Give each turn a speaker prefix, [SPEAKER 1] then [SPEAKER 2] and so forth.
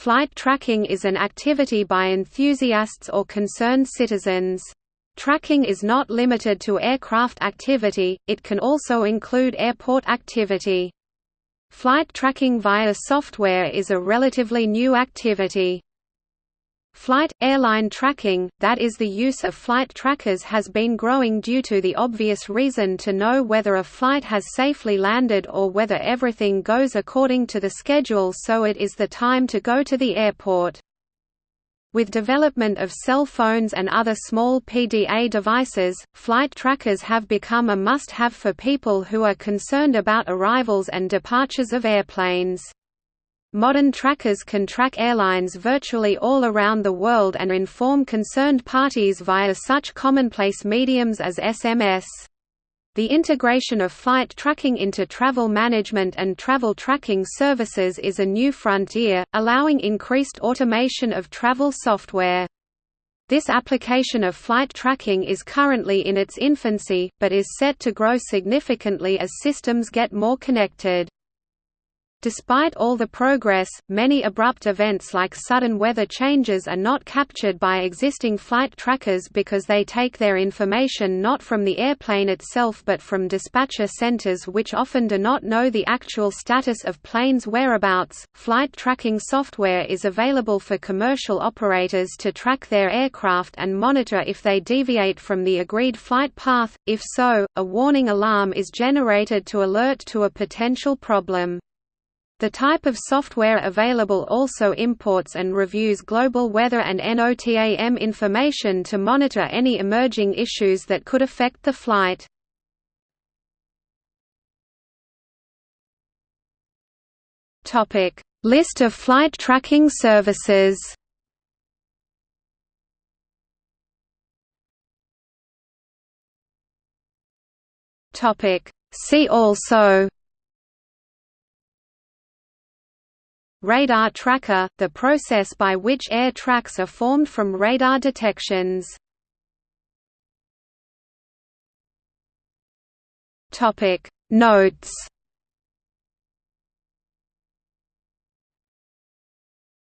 [SPEAKER 1] Flight tracking is an activity by enthusiasts or concerned citizens. Tracking is not limited to aircraft activity, it can also include airport activity. Flight tracking via software is a relatively new activity. Flight – airline tracking, that is the use of flight trackers has been growing due to the obvious reason to know whether a flight has safely landed or whether everything goes according to the schedule so it is the time to go to the airport. With development of cell phones and other small PDA devices, flight trackers have become a must-have for people who are concerned about arrivals and departures of airplanes. Modern trackers can track airlines virtually all around the world and inform concerned parties via such commonplace mediums as SMS. The integration of flight tracking into travel management and travel tracking services is a new frontier, allowing increased automation of travel software. This application of flight tracking is currently in its infancy, but is set to grow significantly as systems get more connected. Despite all the progress, many abrupt events like sudden weather changes are not captured by existing flight trackers because they take their information not from the airplane itself but from dispatcher centers which often do not know the actual status of planes' whereabouts. Flight tracking software is available for commercial operators to track their aircraft and monitor if they deviate from the agreed flight path. If so, a warning alarm is generated to alert to a potential problem. The type of software available also imports and reviews global weather and NOTAM information to monitor any emerging issues that could affect the flight. List of flight tracking services See also Radar tracker – the process by which air tracks are formed from radar detections. Notes